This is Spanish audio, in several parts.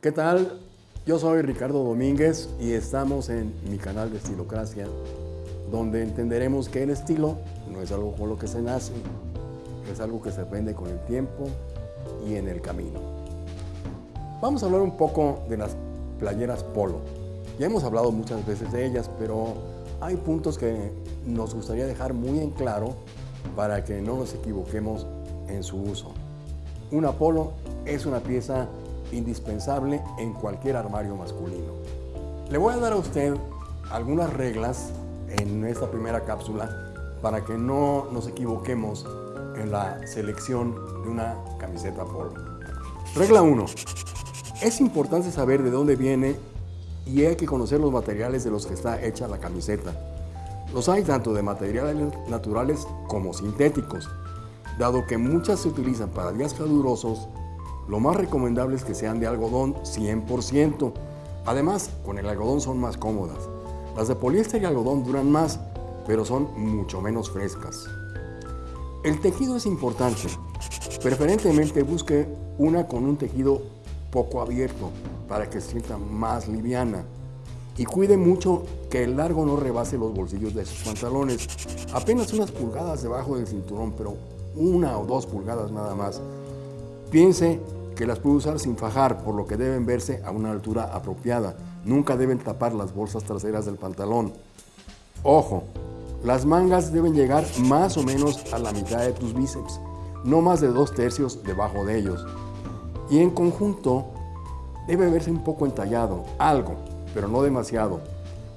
¿Qué tal? Yo soy Ricardo Domínguez y estamos en mi canal de Estilocracia, donde entenderemos que el estilo no es algo con lo que se nace, es algo que se aprende con el tiempo y en el camino. Vamos a hablar un poco de las playeras polo. Ya hemos hablado muchas veces de ellas, pero hay puntos que nos gustaría dejar muy en claro para que no nos equivoquemos en su uso. Una polo es una pieza indispensable en cualquier armario masculino. Le voy a dar a usted algunas reglas en esta primera cápsula para que no nos equivoquemos en la selección de una camiseta polo. Regla 1. Es importante saber de dónde viene y hay que conocer los materiales de los que está hecha la camiseta. Los hay tanto de materiales naturales como sintéticos. Dado que muchas se utilizan para días calurosos, lo más recomendable es que sean de algodón 100%. Además, con el algodón son más cómodas. Las de poliéster y algodón duran más, pero son mucho menos frescas. El tejido es importante. Preferentemente busque una con un tejido poco abierto para que se sienta más liviana. Y cuide mucho que el largo no rebase los bolsillos de sus pantalones. Apenas unas pulgadas debajo del cinturón, pero una o dos pulgadas nada más. Piense que las puede usar sin fajar, por lo que deben verse a una altura apropiada. Nunca deben tapar las bolsas traseras del pantalón. Ojo, las mangas deben llegar más o menos a la mitad de tus bíceps, no más de dos tercios debajo de ellos. Y en conjunto, debe verse un poco entallado, algo, pero no demasiado.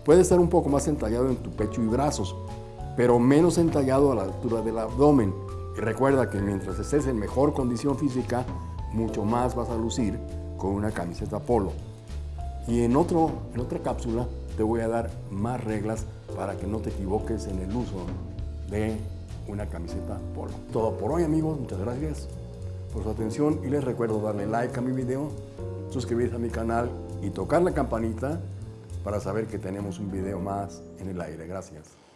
Puede estar un poco más entallado en tu pecho y brazos, pero menos entallado a la altura del abdomen. Y recuerda que mientras estés en mejor condición física, mucho más vas a lucir con una camiseta polo. Y en, otro, en otra cápsula te voy a dar más reglas para que no te equivoques en el uso de una camiseta polo. Todo por hoy amigos, muchas gracias por su atención y les recuerdo darle like a mi video, suscribirse a mi canal y tocar la campanita para saber que tenemos un video más en el aire. Gracias.